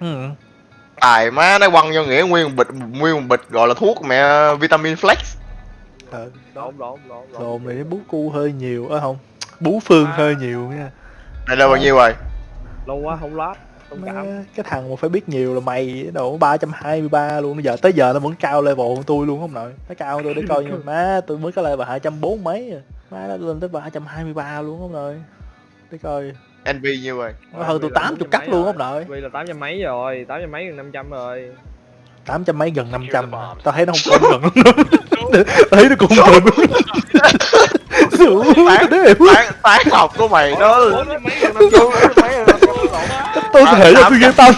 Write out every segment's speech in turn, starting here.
ừ. Tài má nó quăng vô nghĩa nguyên một bịch nguyên một bịch gọi là thuốc mẹ vitamin flex. Ờ, đúng. Đồ này bú cu hơi nhiều á không bú phương À. hơi nhiều nha Đây là bao nhiêu rồi? Lâu quá không lát. Cái thằng mà phải biết nhiều là mày độ 323 luôn bây giờ tới giờ nó vẫn cao level hơn tôi luôn không nội nó cao hơn tôi để coi nhưng má tôi mới có level 240 mấy à. má nó lên tới 323 luôn không nội để coi NV nhiêu rồi? nó hơn tôi 80 cắt luôn không nội. Vì là 800 mấy rồi, 800 mấy gần 500 rồi. 800 mấy gần 500 mà. tao thấy nó không còn gần lắm. Tao thấy nó cũng gần Tán, tán, học của mày đó. 400 mấy gần 500 mấy gần 500 lộn á. tôi thể là tám tôi game tám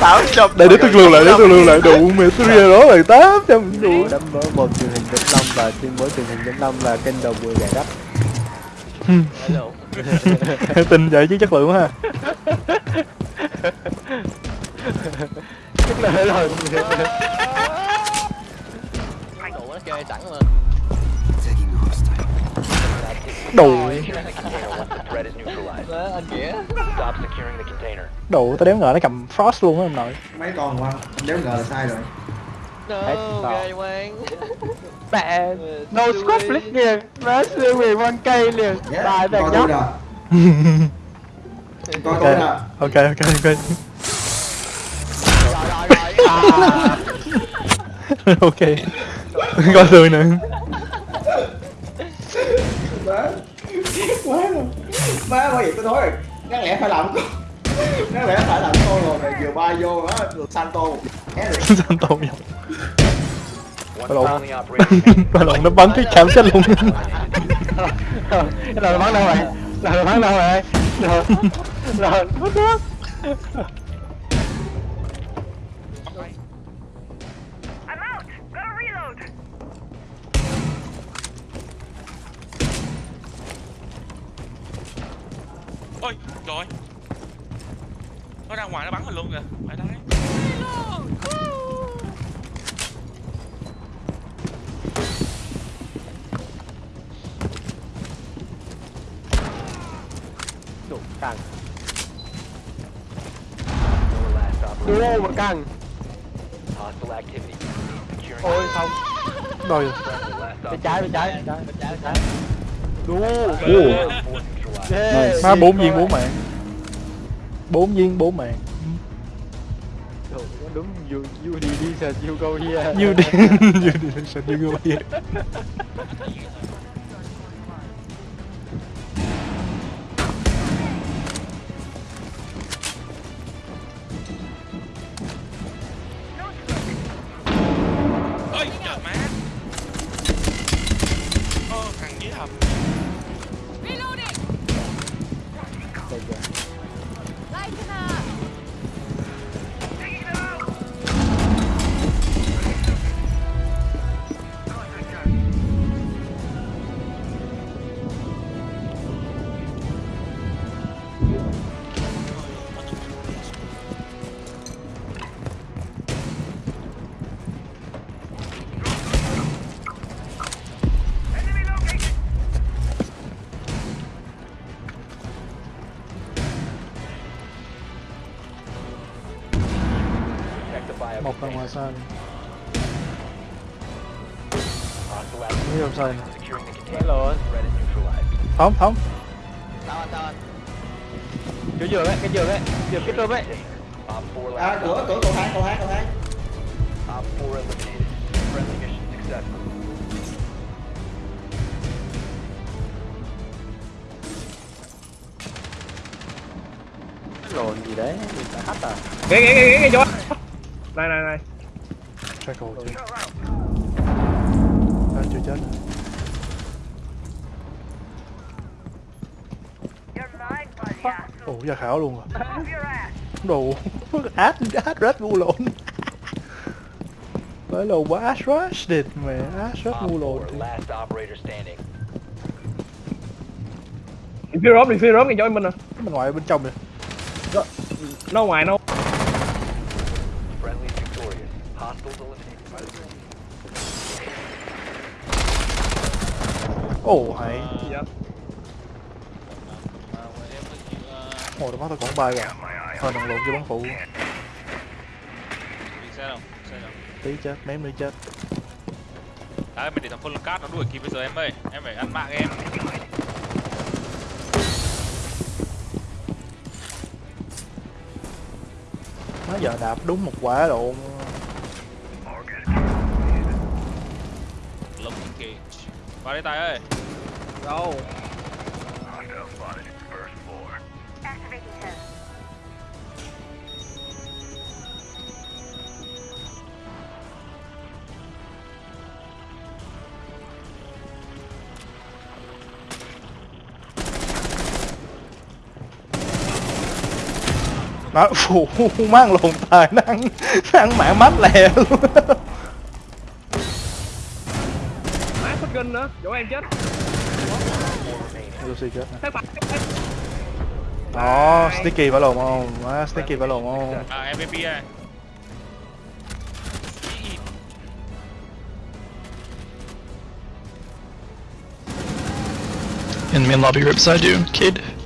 tám trăm đây để tôi lưu lại để tôi lưu lại. Đủ mẹ tôi ra đó là tám trăm. Đủ đấm vỡ một truyền hình Vĩnh Long và tuyên bố truyền hình Vĩnh Long là kênh đầu mùi gà đất tin vậy chứ chất lượng ha. Tức là rồi Đủ nó chơi sẵn mà. đủ tao đéo ngờ nó cầm frost luôn á ông nội. Mấy con qua đéo ngờ là sai rồi. Hết No, ghê quang. mẹ no squad flick liền. Má siêu quyền con cây liền. Yeah, bài tôi nhóc. ok. ok ok ok. Ok. Coi tôi nữa má má rồi má bởi vậy tôi nói rồi. Đáng lẽ phải làm con. Đáng lẽ phải làm con rồi. Vừa bay vô đó được santo tôi vậy Bà lộn Bà lộn nó bắn cái chạm chết luôn cái đầu bắn đâu rồi? Đầu bắn đâu rồi? I'm out! Gotta reload! ôi trời nó ra ngoài nó bắn mình luôn kìa. Phải đấy đủ căng. Duo mà căng. Ôi không. Rồi bên trái bên trái. Bên trái bên trái. Duo. Yeah. Má bốn viên bốn mạng bốn viên bốn mạng đúng you you đi đi sợ you go here. Như đi như đi sao như người vậy ơi một là ngoài sân. Như làm sao hello thống thống Sao anh, anh? cái giường ấy cái giường ấy giường cái rơm ấy. À cửa cửa cầu thang cầu thang cầu thang. Lồn gì đấy mình phải hắt à? Ghê ghê ghê ghê vô. Này này này. Trackle chưa à, chưa chết hả? You're mine, buddy. ồ ra khảo luôn rồi Move your ass! đồ át át rết ngu lộn phải là quá át rush đệt mẹ át rết ngu lộn Đi phía rốp đi phía rốp nghe cho mình nè. bên ngoài bên trong rồi Nó ngoài nó. Ồ hay. Gì vậy? mà em có chịu ờ, ồ tao bắt tao còn ba rồi thôi đừng lộn cho bắn phụ. Đi xe đâu xe đâu. Tí chết ném nữa chết. Đấy mình để thằng phân cát nó đuổi kịp bây giờ em ơi. Em phải ăn mạng em. Nó giờ đạp đúng một quả độ. Lồng cage vào đi tay ơi. Đâu? Nói, phụ mang lồn tài năng, năng mạng mát lè luôn. kinh nữa chỗ em chết chết đó sticky phải lộn không sticky phải lộn không à mvp à Enemy lobby rips I do, kid.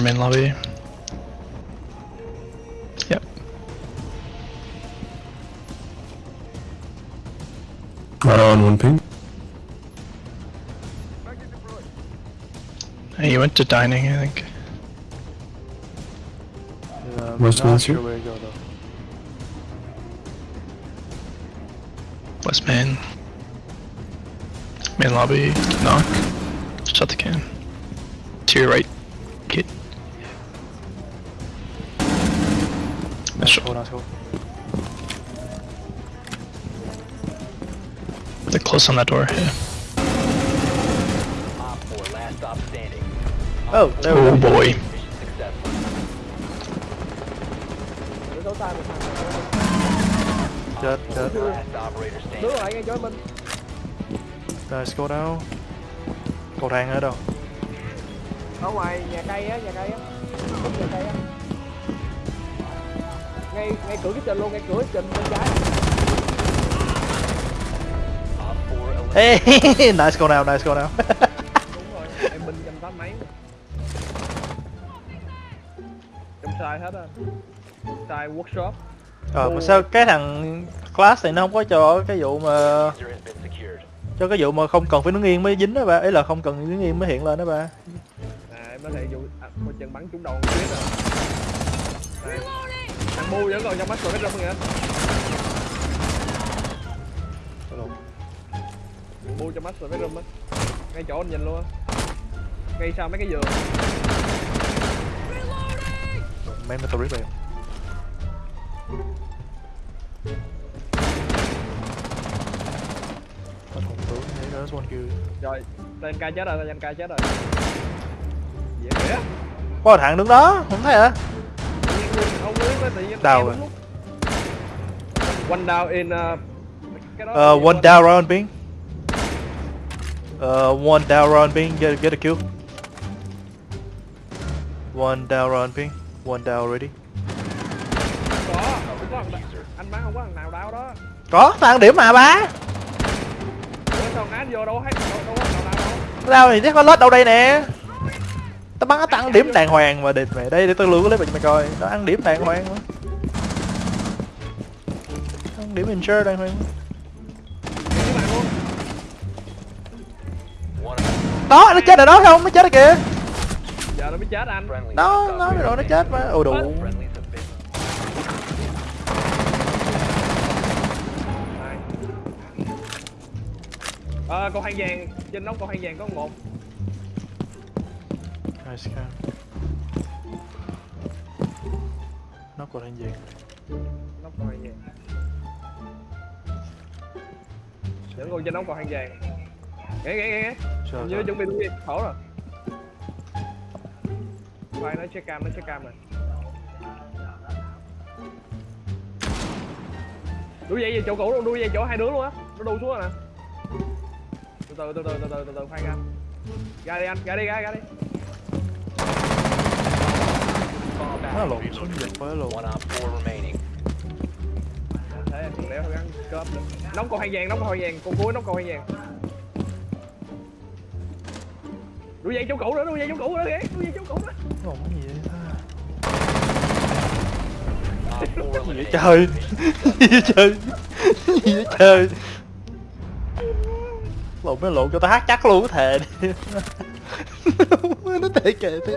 Main lobby. Yep. Right on one ping. Hey, you went to dining, I think. Giờ Where's not Nancy? sure where to go though. West main. Main lobby. Knock. Shut the can. To your right. Kid. Hold on, hold on. They're close on that door, yeah. Oh, there we go. Oh boy. Dead, dead. No, anh score đâu? Cầu thang ở đâu? Ở ngoài nhà cây á, nhà cây á. Nhà cây á. Ngay ngay cửa cái trình luôn ngay cửa cái trình bên trái Op 4 eliminated. Hey, nice go down, nice go down. đúng rồi em binh trăm tám mấy trong sai hết á sai workshop Ờ mà sao cái thằng class này nó không có cho cái vụ mà cho cái vụ mà không cần phải đứng yên mới dính đó ba, ý là không cần đứng yên mới hiện lên đó ba. à em nói thiệt vụ à, một chân bắn trúng đầu tuyết rồi Đây. Bu vẫn còn trong mắt rồi cái râm kìa bu trong mắt rồi cái râm á. Ngay chỗ anh nhìn luôn á. Ngay sau mấy cái giường. Mấy mấy tôi biết rồi. Đó one kill. rồi tên ca chết rồi tên ca chết rồi. Dễ kìa Có thằng đứng đó, không thấy hả? tự tự nhiên Đau rồi. lúc. one down in uh, cái đó Uh, one down round ping. Uh, one down round ping, get get a kill. One down round ping, one down already. có có anh bắn không có thằng nào đau đó Có, thằng điểm mà ba. ủa sao ngã vô đâu hết đâu, đâu đâu Tao thì chắc có lết đâu đây nè. Tao bắn nó tăng điểm đàng hoàng mà địt mày đây để tao lưu cái clip cho mày coi. Nó ăn điểm đàng hoàng mà. Ăn điểm insure đàng hoàng. Đó, nó chết rồi đó không? Nó chết rồi kìa. giờ nó mới chết anh. Đó, nó rồi nó chết mà. Ồ đủ. Ờ, con hàng vàng trên nóc con hàng vàng có một trash can nó còn anh gì nó còn anh gì để ngồi cho nó còn hàng vàng. Nghe nghe nghe nghe như chuẩn bị đi. Khổ rồi. Quay nó check cam nó check cam rồi. Đuổi dây về chỗ cũ luôn đuổi dây chỗ hai đứa luôn á. Nó đu xuống rồi nè. Từ từ từ từ từ từ từ khoan ra. Ra đi anh ra đi ra ra đi. Nó lộn xuống giật quá lộn. One op 4 remaining. thế anh lẽ phải gắn cớp được nóng con hai vàng nóng con hai vàng. Con cuối nóng con hai vàng. Đuổi dây chỗ cũ nữa đuổi dây chỗ cũ nữa kìa. Đuổi dây chỗ cũ nữa. Ủa, gì vậy ta? Op 4 gì vậy trời? Gì vậy trời? Gì vậy trời? Lộn nó lộn cho tao hát chắc luôn có thề đi nó tệ kệ thế.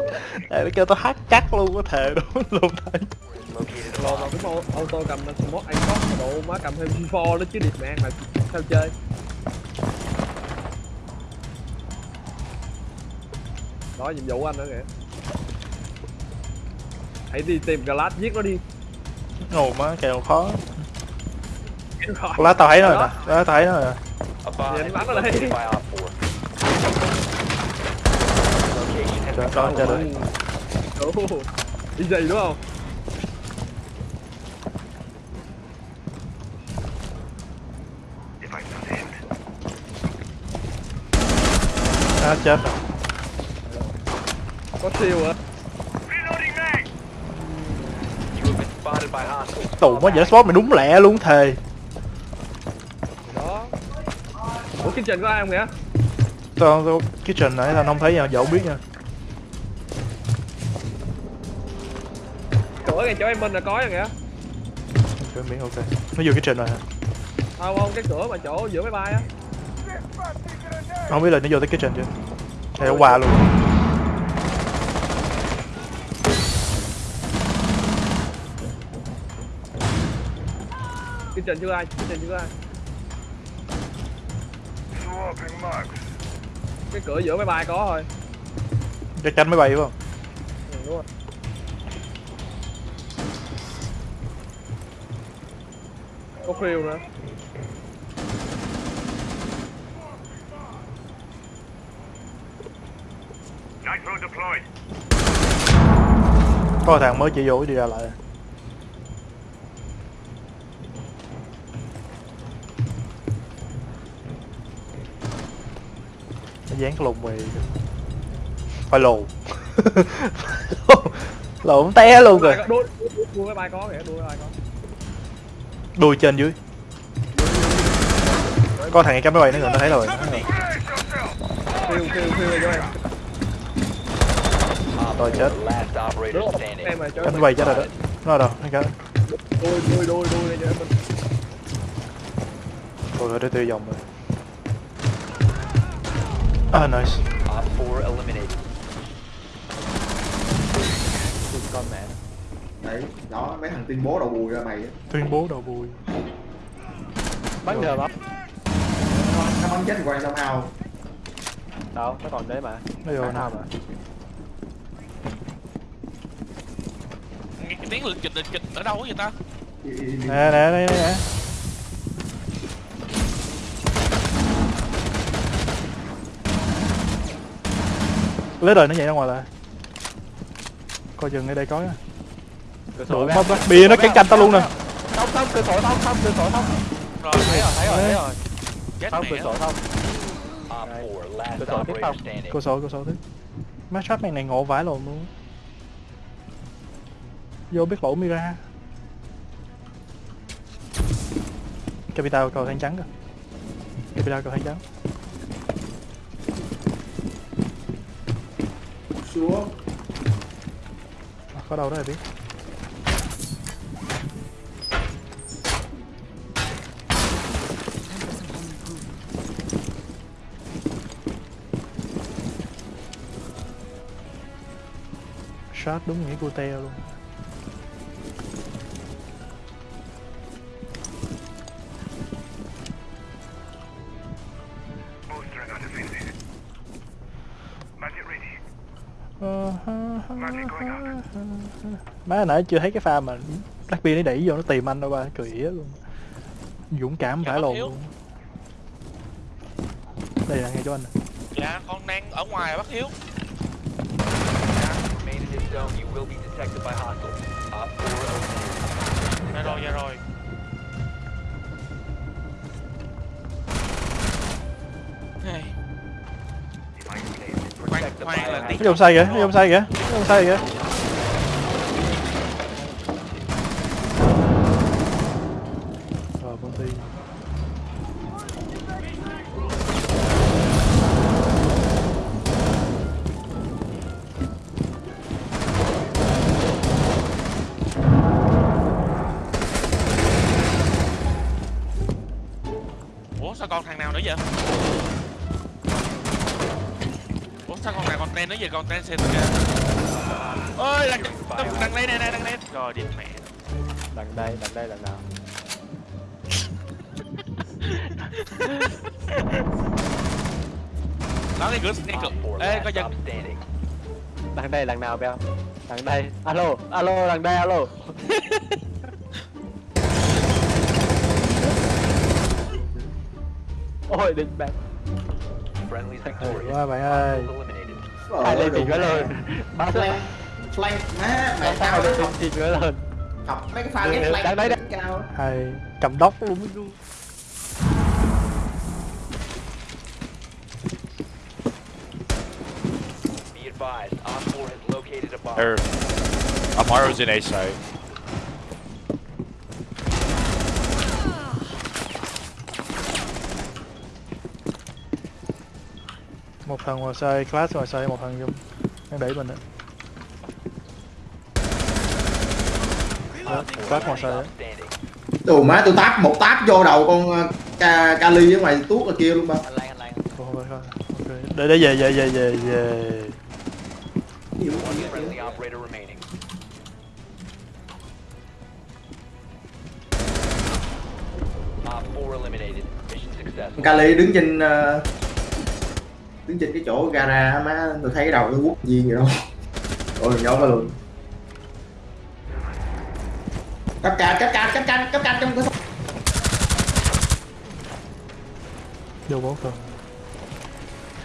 Nó kêu tao hát chắc luôn có thề đúng Located a lột vào cái auto cầm smoke anh có độ má cầm thêm G4 đó chứ điệp mạng mà sao chơi? Đó nhiệm vụ của anh nữa kìa. Hãy đi tìm glass giết nó đi. Ngầu má kèo khó. Rồi. lá tao thấy nó rồi Đó. nè lá tao thấy nó rồi nè. Has bắn ở đây. Located by Op 4. Location has Đó, been đó, cho. Ồ, đi gì đúng không à, chết rồi. Có siêu hả? Tù mới dễ spot mày đúng lẹ luôn thề. Đó. Ủa trình có ai không kìa tao kitchen nãy tao không thấy nha dẫu biết nha cửa ngay chỗ em bên là có rồi kìa. Ok miễn ok. Nó vô kitchen rồi hả? Không không cái cửa mà chỗ giữa máy bay á. Không biết là nó vô tới kitchen chưa? Hay nó qua luôn? Cái trình chưa ai? Cái trình chưa ai? Cái cửa giữa máy bay có thôi. Chắc chắn mới bay phải không? Ừ, đúng rồi có khiêu nữa. Có thằng mới chỉ vô đi ra lại. Nó dán cái lùng mì phải lù lộn té luôn rồi đuôi máy bay có kìa đuôi máy bay có đuôi trên dưới. Có thằng cắm máy bay nữa rồi nó thấy rồi. À, nó thấy rồi. cho em Rồi, chết. last operator bay chết rồi đó. Nó đâu? Nó cái đuôi đuôi đuôi đuôi cho em mình rồi rồi để tiêu vòng rồi. Ah nice Op 4 eliminated. con mẹ đấy đó mấy thằng tuyên bố đầu bùi ra mày á. Tuyên bố đầu bùi. Bắn được không nó bắn chết quan sao hao. Đâu nó còn đấy mà. Nó vô Bắn nè. sao mà. Nghe cái tiếng lịch kịch lịch kịch ở đâu vậy ta? Nè nè nè nè. Lấy đời nó nhảy ra ngoài lại. Coi chừng ở đây có cửa sổ ra. mất đó bia nó cắn canh tao luôn nè. Thông thông cửa sổ thông thông cửa sổ thông rồi thấy rồi thấy rồi thấy rồi. Chết thông cửa sổ thông Op 4, last Cửa sổ tiếp cô số cô số thứ má shot này này ngộ vãi lồn luôn. Vô biết lỗ mira. Capital cầu than trắng kìa. Capital cầu than trắng. Xuống. Có đâu đó là biết shot đúng nghĩa cute luôn. Má nãy chưa thấy cái pha mà Blackbeard nó đẩy vô nó tìm anh đâu ba cười ỉa luôn. Dũng cảm Dạ, vãi bác lồn luôn. Đây là ngay cho anh nè. Dạ con đang ở ngoài bác hiếu zone, you will be detected by hostiles. Op 4 eliminated. dạ rồi dạ rồi Hey. khoan khoan là tí nó dòng sai kìa nó dòng sai kìa nó dòng sai kìa nào nữa vậy ủa sao con nào còn tên nữa vậy còn tên xịt kìa. Ơi đằng đằng đây nè nè đằng đây rồi đi mẹ. Đằng đây đằng đây đằng nào? Nó cái cửa cái cửa. Op 4 ê có dân. Đằng đây đằng nào beo? Đằng đây. Alo alo đằng đây alo ôi định bạn quá bạn ơi. Eliminated. hai lên tiền quá lên ba flank flank. Má mày sao lên học tiền quá lên học. Mấy cái pha được, flank đang đấy, đỉnh cao. Hay cầm đốc. Luôn luôn Be advised, Op 4 has located a bomb. Or Amaro's in A site. Một thằng ngoài xây class ngoài xây một thằng trong đang đẩy mình á Đó, class ngoài standing. đồ má tôi táp một táp vô đầu con ờ, ca kali ở ngoài tuốt ở kia luôn ba để để về về về về về One friendly operator remaining. Op 4 eliminated. Mission successful. con kali đứng trên ờ, đứng trên cái chỗ gara má, tôi thấy cái đầu nó quốc viên vậy đâu ôi nhớ ra luôn. Cắp cạp cắp cạp cắp cạp cắp cạp trong cái vô bố phần.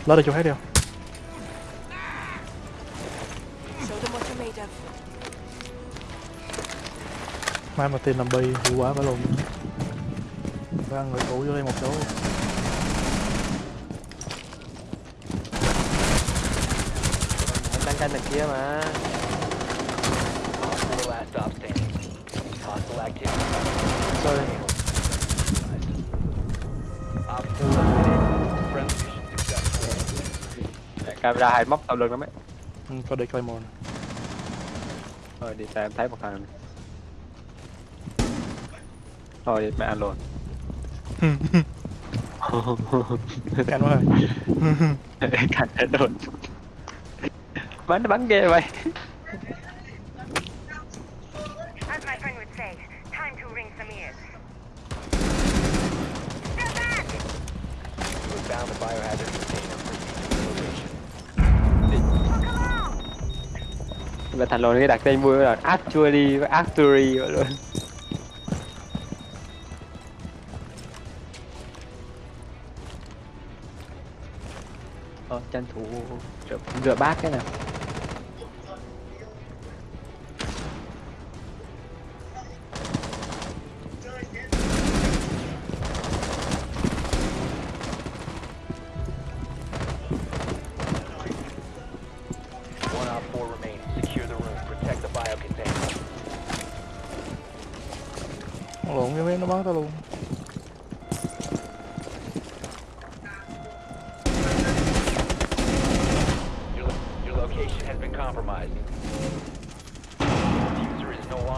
Lấy được chỗ hết đi không? Mai mà tìm làm bi hiệu quả phải luôn. Phải ăn người cũ vô đây một chỗ anh đang canh đằng kia mà Op 4 last stop standing. Hostile activity. sorry Op 4 eliminated. Friendly mission successful. camera hai móc sau lưng lắm ấy ừ, có để Claymore rồi đi xa em thấy một thằng này. thôi đi mẹ ăn luôn anh quá rồi cạnh hết luôn bắn nó bắn ghê vậy. Found the biohazard container. Và thành lồn cái đặt tên vui là actually với actually vậy luôn. Ờ tranh thủ rửa, rửa bát cái nào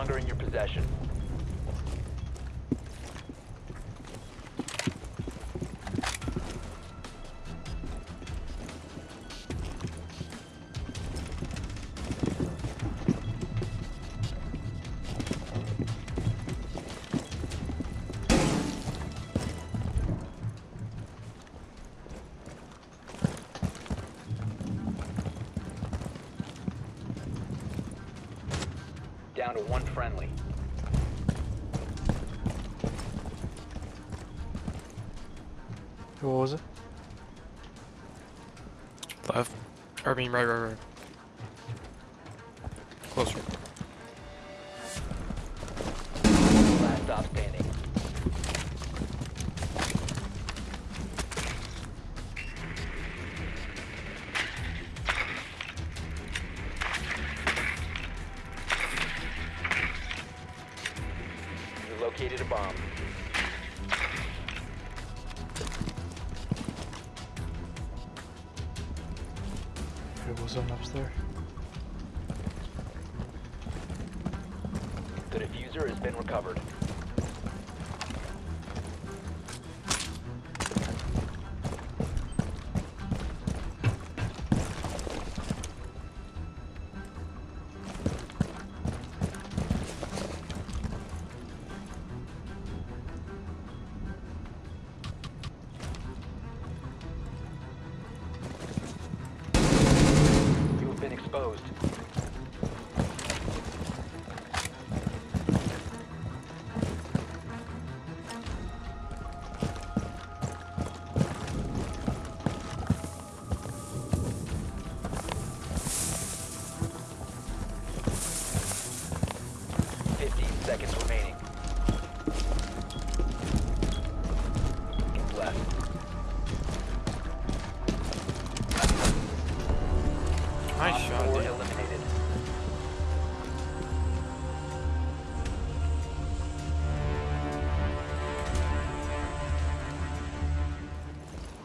longer in your possession. Mean, right, right, right.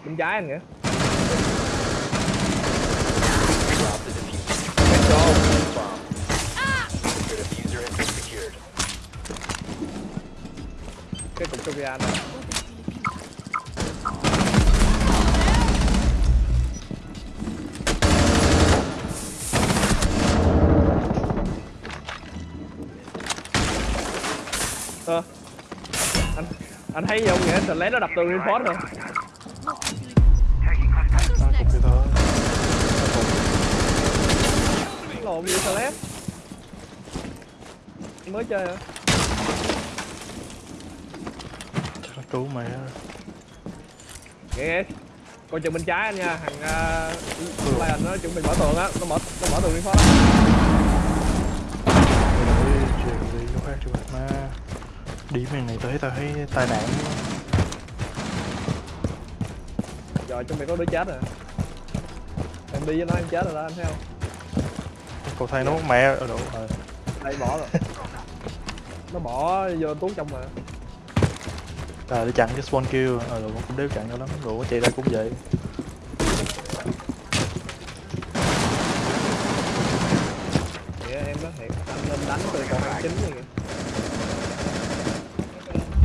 Bên trái anh kìa Drop the diffuser. Bomb. The cái cục Ờ. anh anh thấy gì không nghĩa Lấy nó đập tường reinforce rồi lộn gì Celeste mới chơi hả là cứu mày á Nghe Coi chừng bên trái anh nha, thằng uh, Lion nó chuẩn bị mở tường á, nó mở nó mở tường đi phó đó. Khác cho bạn ma Điểm này này tao thấy tao thấy tai nạn. Rồi chuẩn bị có đứa chết rồi. Em đi với nó em chết rồi đó anh thấy không? Cậu thay nó mẹ ở đâu rồi Đây bỏ rồi. nó bỏ vô tuốt trong mà. À để chặn cái spawn kill Ờ rồi cũng đéo chặn cho lắm Rồi chạy ra cũng vậy Nghĩa em nói thiệt, anh nên đánh từ cầu hàng chính đi. kìa.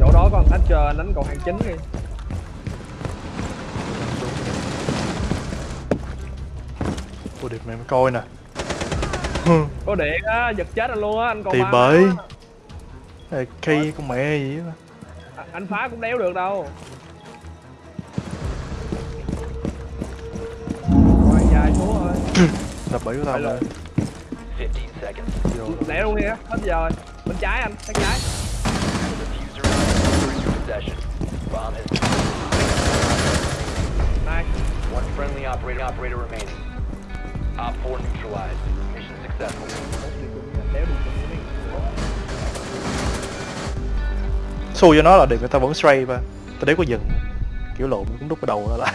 Chỗ đó còn Thatcher anh đánh cầu hàng chính đi. Ủa điệp mày mới coi nè Có điện á, giật chết anh luôn á, anh còn Thì bởi Cây con mẹ gì á À, anh phá cũng đéo được đâu. Rồi dài xuống rồi. Đập bẫy của tao rồi 15 seconds. Vô Lẹ luôn nha, hết giờ rồi. Bên trái anh, bên trái. One friendly operator operator remaining. Op 4 neutralized. Xui cho nó là được người ta vẫn stray ba Tao đéo có dừng Kiểu lộn, cũng đút cái đầu ra lại.